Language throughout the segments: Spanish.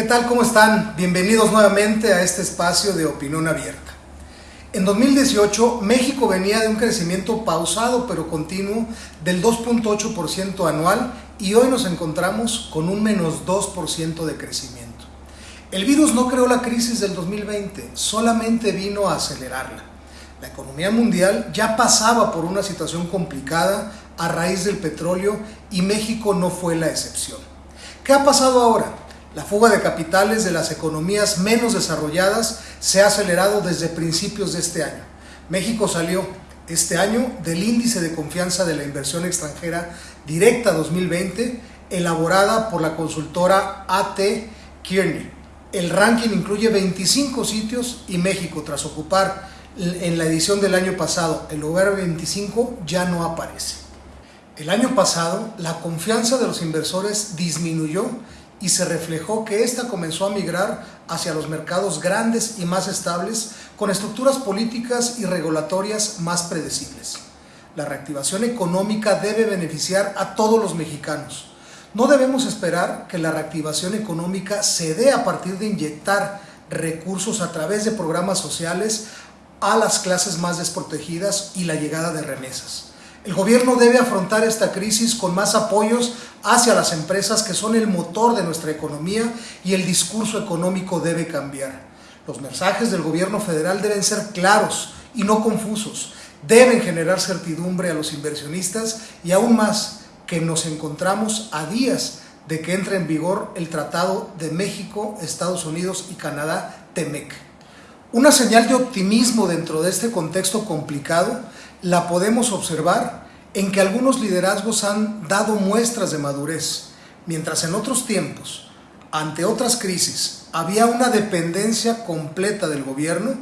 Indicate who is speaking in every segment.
Speaker 1: ¿Qué tal? ¿Cómo están? Bienvenidos nuevamente a este espacio de opinión abierta. En 2018, México venía de un crecimiento pausado pero continuo del 2.8% anual y hoy nos encontramos con un menos 2% de crecimiento. El virus no creó la crisis del 2020, solamente vino a acelerarla. La economía mundial ya pasaba por una situación complicada a raíz del petróleo y México no fue la excepción. ¿Qué ha pasado ahora? La fuga de capitales de las economías menos desarrolladas se ha acelerado desde principios de este año. México salió este año del índice de confianza de la inversión extranjera directa 2020 elaborada por la consultora AT Kearney. El ranking incluye 25 sitios y México, tras ocupar en la edición del año pasado el lugar 25, ya no aparece. El año pasado, la confianza de los inversores disminuyó y se reflejó que ésta comenzó a migrar hacia los mercados grandes y más estables con estructuras políticas y regulatorias más predecibles. La reactivación económica debe beneficiar a todos los mexicanos. No debemos esperar que la reactivación económica se dé a partir de inyectar recursos a través de programas sociales a las clases más desprotegidas y la llegada de remesas. El gobierno debe afrontar esta crisis con más apoyos hacia las empresas que son el motor de nuestra economía y el discurso económico debe cambiar. Los mensajes del gobierno federal deben ser claros y no confusos. Deben generar certidumbre a los inversionistas y aún más que nos encontramos a días de que entre en vigor el Tratado de México, Estados Unidos y Canadá, TEMEC. Una señal de optimismo dentro de este contexto complicado la podemos observar en que algunos liderazgos han dado muestras de madurez, mientras en otros tiempos, ante otras crisis, había una dependencia completa del gobierno,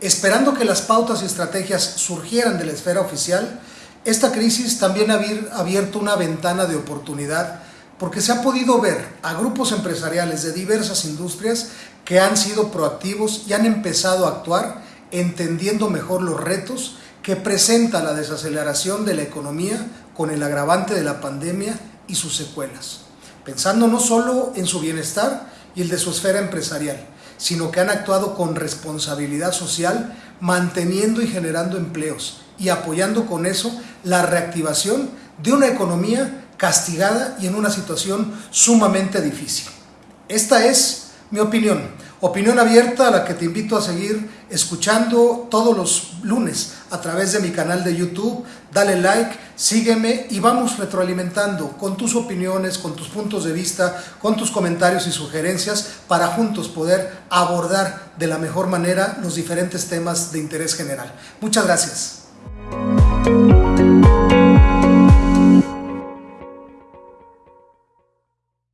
Speaker 1: esperando que las pautas y estrategias surgieran de la esfera oficial, esta crisis también ha abierto una ventana de oportunidad porque se ha podido ver a grupos empresariales de diversas industrias que han sido proactivos y han empezado a actuar entendiendo mejor los retos que presenta la desaceleración de la economía con el agravante de la pandemia y sus secuelas, pensando no solo en su bienestar y el de su esfera empresarial, sino que han actuado con responsabilidad social, manteniendo y generando empleos y apoyando con eso la reactivación de una economía castigada y en una situación sumamente difícil. Esta es mi opinión. Opinión abierta a la que te invito a seguir escuchando todos los lunes a través de mi canal de YouTube. Dale like, sígueme y vamos retroalimentando con tus opiniones, con tus puntos de vista, con tus comentarios y sugerencias para juntos poder abordar de la mejor manera los diferentes temas de interés general. Muchas gracias.